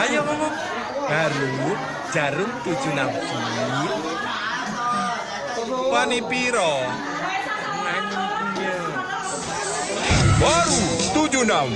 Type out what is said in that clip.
Ayo ngomong. Baru jarum tujuh nafil. Wani piro? Baru tujuh enam.